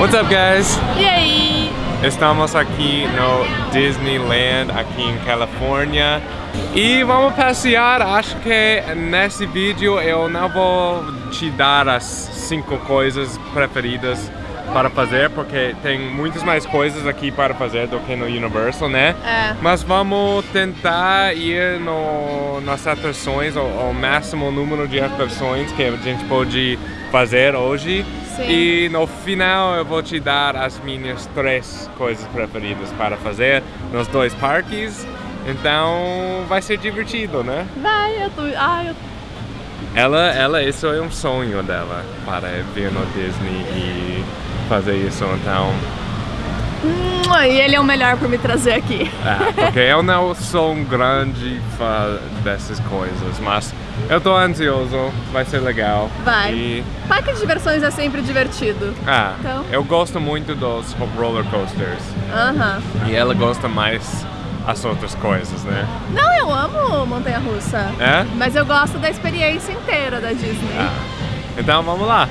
What's up, guys? E aí? Estamos aqui no Disneyland, aqui em Califórnia. E vamos passear. Acho que nesse vídeo eu não vou te dar as cinco coisas preferidas para fazer, porque tem muitas mais coisas aqui para fazer do que no Universal, né? É. Mas vamos tentar ir no, nas atrações, o, o máximo número de atrações que a gente pode fazer hoje. Sim. E no final eu vou te dar as minhas três coisas preferidas para fazer nos dois parques. Então vai ser divertido, né? Vai, eu tô. Ai, eu. Ela, ela, isso é um sonho dela para vir no Disney e fazer isso, então. Hum, E ele é o melhor por me trazer aqui. É, porque eu não sou um grande fã dessas coisas, mas eu tô ansioso, vai ser legal. Vai. E, Parque de diversões é sempre divertido. ah, Então. eu gosto muito dos roller coasters. Aham. E ela gosta mais as outras coisas, né? Não, eu amo montanha russa. É? Mas eu gosto da experiência inteira da Disney. Ah, então vamos lá.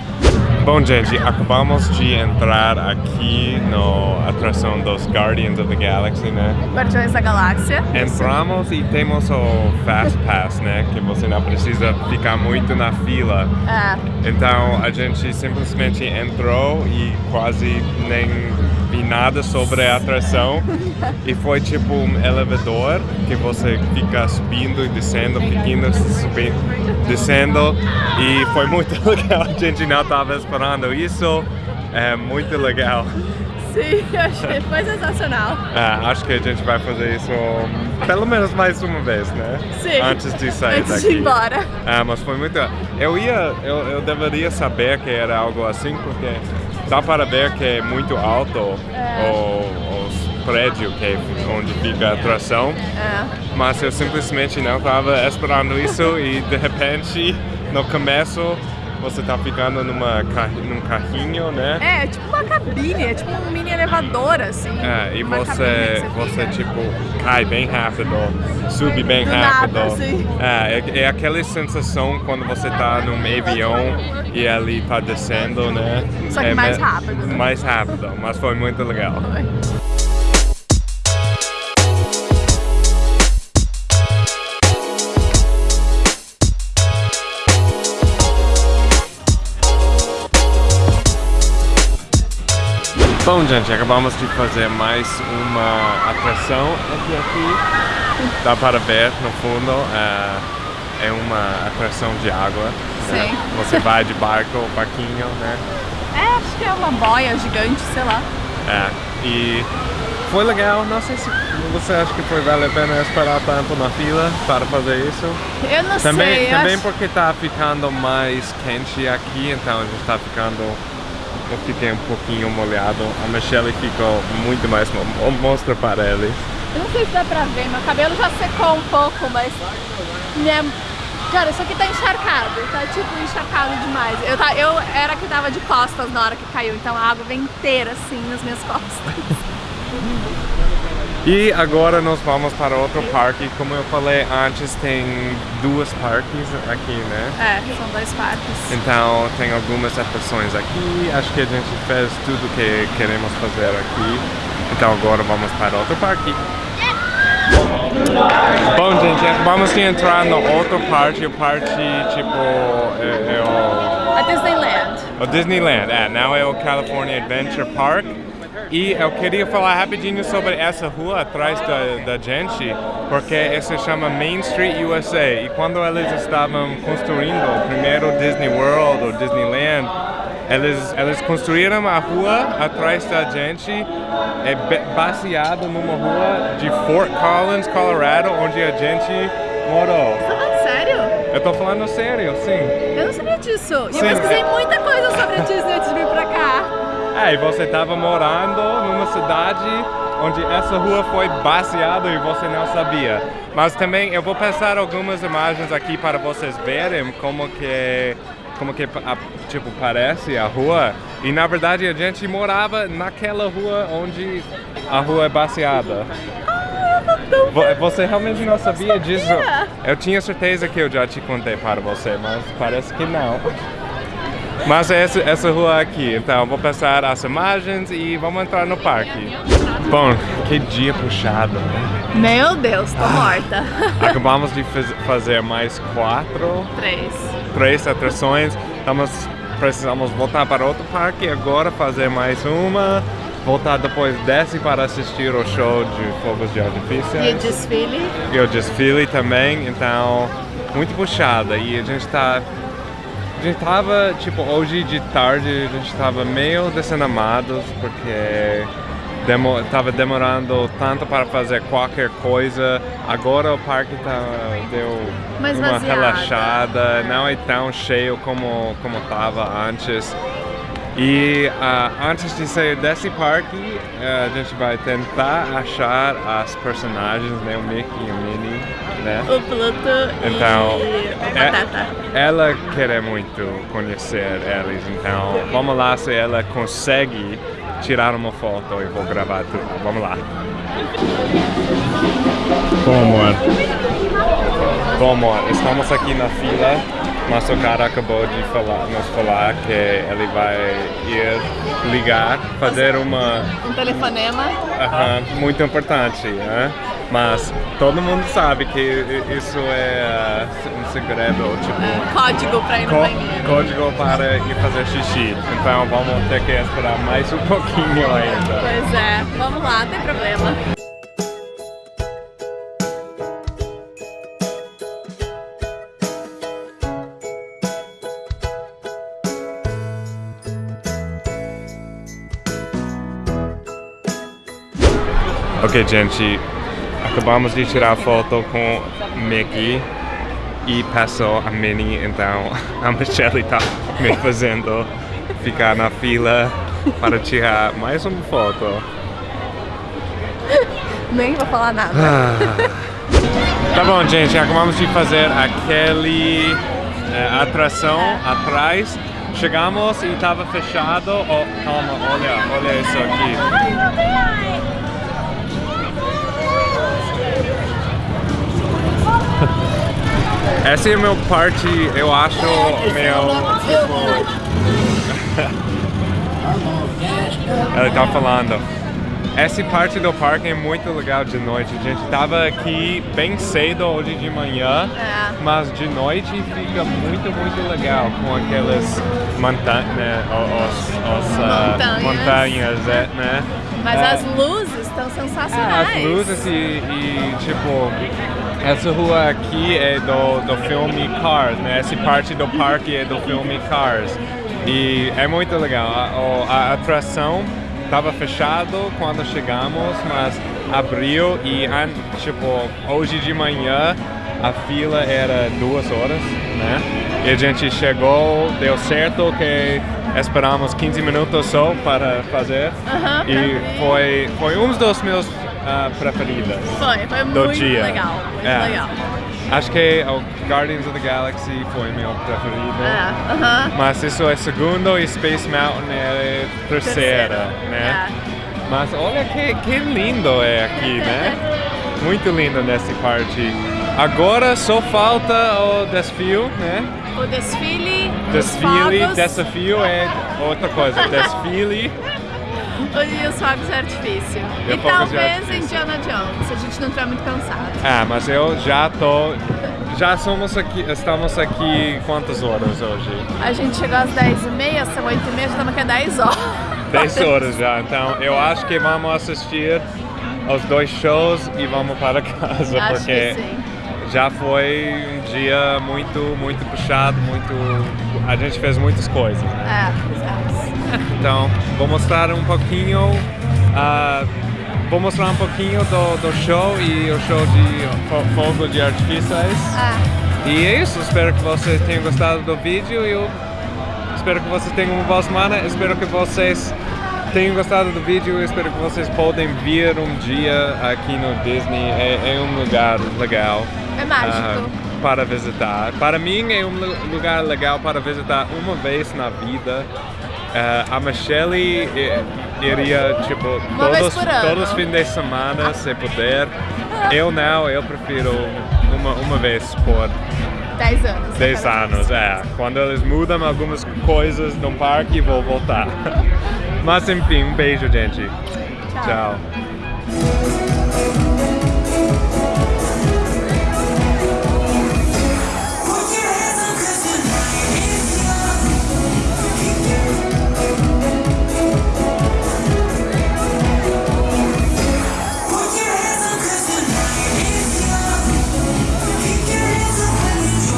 Bom, gente, acabamos de entrar aqui no atração dos Guardians of the Galaxy, né? Guardiões da Galáxia. Entramos e temos o Fast Pass, né? Que você não precisa ficar muito na fila. É. Então a gente simplesmente entrou e quase nem vi nada sobre a atração. E foi tipo um elevador que você fica subindo e descendo, ficando subindo, descendo. E foi muito legal. A gente não estava esperando isso. É muito legal. Sim, achei. Foi sensacional. É, acho que a gente vai fazer isso pelo menos mais uma vez, né? Sim. Antes de sair Antes daqui. de ir embora. É, mas foi muito. Eu ia, eu, eu deveria saber que era algo assim, porque dá para ver que é muito alto É. o, os prédios que é onde fica a atração, É. mas eu simplesmente não estava esperando isso e de repente no começo você tá ficando numa num carrinho, né? É, tipo uma cabine, é tipo um mini elevador, assim. É, e você, você fica. tipo cai bem rápido, sube bem Do rápido. nada, assim. É, é, é aquela sensação quando você tá num avião e ele tá descendo, né? Só que É mais rápido, né? Mais rápido, mas foi muito legal. Bom, gente, acabamos de fazer mais uma atração aqui, aqui. Dá para ver no fundo, é, é uma atração de água. né? Sim. Você vai de barco, barquinho, né? É, acho que é uma boia gigante, sei lá. É, e foi legal. Não sei se você acha que foi vale a pena esperar tanto na fila para fazer isso. Eu não Também, sei, também acho... porque tá ficando mais quente aqui, então a gente tá ficando. Eu fiquei um pouquinho molhado. A Michelle ficou muito mais. mo- Mostra para eles. Eu não sei se dá pra ver, meu cabelo já secou um pouco, mas... Minha... Cara, isso aqui tá encharcado, tá tipo encharcado demais. Eu, tá, eu era que tava de costas na hora que caiu, então a água vem inteira assim nas minhas costas. E agora nós vamos para outro parque. Como eu falei antes, tem duas parques aqui, né? É, são dois parques. Então tem algumas atrações aqui. Acho que a gente fez tudo que queremos fazer aqui. Então agora vamos para outro parque. Bom, gente, vamos entrar no outro parque. O parque, tipo, é, é o A Disneyland. o Disneyland, é, não é o California Adventure Park. E eu queria falar rapidinho sobre essa rua atrás da, da gente, porque se chama Main Street USA. E quando eles estavam construindo o primeiro Disney World ou Disneyland, eles, eles construíram a rua atrás da gente, é baseado numa rua de Fort Collins, Colorado, onde a gente morou. Tá falando sério? Eu tô falando sério, sim. Eu não sabia disso. E Sim. eu pesquisei muita coisa E você estava morando numa cidade onde essa rua foi baseada e você não sabia. Mas também eu vou passar algumas imagens aqui para vocês verem como que como que a- tipo parece a rua. E na verdade a gente morava naquela rua onde a rua é baseada. Vo- Você realmente não sabia disso? Eu tinha certeza que eu já te contei para você, mas parece que não. Mas é essa, essa rua aqui, então vou passar as imagens e vamos entrar no parque. Bom, que dia puxado, né? Meu Deus, tô morta. Acabamos de faz- fazer mais quatro, Três. três atrações. Estamos, precisamos voltar para outro parque agora, fazer mais uma. Voltar depois desse para assistir o show de fogos de artifício. E o desfile? E o desfile também, então muito puxada. E a gente tá. A gente tava, tipo, hoje de tarde a gente tava meio desanamados porque demo, tava demorando tanto para fazer qualquer coisa. Agora o parque tá, deu Mais uma vaziada. relaxada, não é tão cheio como, como tava antes. E ah, antes de sair desse parque, eh, a gente vai tentar achar as personagens, né? O Mickey e o Minnie, né? O Pluto Então, e a é- Batata. ela quer muito conhecer eles, então vamos lá se ela consegue tirar uma foto e vou gravar tudo. Vamos lá. Bom, amor. Bom, amor, estamos aqui na fila, mas o cara acabou de falar, nos falar que ele vai ir ligar, fazer uma Um telefonema. Aham, muito importante, né? Mas todo mundo sabe que isso é uh, um segredo, tipo, é, código pra ir no banheiro. código para ir fazer xixi. Então vamos ter que esperar mais um pouquinho ainda. Pois é, vamos lá, não tem problema. Ok, gente, acabamos de tirar foto com Mickey e passou a Minnie, então a Michelle está me fazendo ficar na fila para tirar mais uma foto. Nem vou falar nada. Tá bom, gente, acabamos de fazer aquele eh, atração atrás. Chegamos e estava fechado. Oh, calma, olha, olha isso aqui. Essa é a meu parte, eu acho, meu. Ela tá falando. Essa parte do parque é muito legal de noite. A gente tava aqui bem cedo hoje de manhã, É. mas de noite fica muito, muito legal com aquelas montanhas, né, os, os, ah, Montanhas. montanhas, é, né? Mas É, as luzes estão é, sensacionais. as luzes e, e, tipo, essa rua aqui é do, do filme Cars, né? Essa parte do parque é do filme Cars. E é muito legal. A, a atração estava fechado quando chegamos, mas abriu e, tipo, hoje de manhã a fila era duas horas, né? E a gente chegou, deu certo que esperamos 15 minutos só para fazer. E foi, foi um dos meus ah, preferidos Foi, foi do muito dia. legal. Muito É. legal. Acho que o Guardians of the Galaxy foi meu preferido. É, aham. Mas isso é segundo e Space Mountain é terceira, Terceiro, né? é. Mas olha que, que lindo é aqui, né? Muito lindo nessa parte. Agora só falta o desfile, né? O desfile, Desfile, os desafio é outra coisa. Desfile, e os fogos de artifício. E E, de talvez. Indiana Jones, se a gente não estiver muito cansado. ah, mas eu já tô. Já somos aqui, estamos aqui quantas horas hoje? A gente chegou às 10h30, são 8h30, já estamos aqui há 10 horas. 10 horas já, então eu acho que vamos assistir aos dois shows e vamos para casa, Acho porque. Já foi um dia muito, muito puxado, muito. A gente fez muitas coisas. né? É. Então, vou mostrar um pouquinho. ah, vou mostrar um pouquinho do, do show e o show de fo- fogo de artifícios. É. E é isso, espero que vocês tenham gostado do vídeo e eu espero que vocês tenham uma boa semana. Espero que vocês tenham gostado do vídeo. Espero que vocês podem vir um dia aqui no Disney. É, é um lugar legal. É mágico. ah, para visitar. Para mim é um lu- lugar legal para visitar uma vez na vida. Ah, a Michelle eh, iria tipo Uma todos, todos os fins de semana se puder. Eu não, eu prefiro uma, uma vez por 10 anos. 10 anos, é. Quando eles mudam algumas coisas no parque, vou voltar. Mas enfim, um beijo, gente. Tchau. Tchau.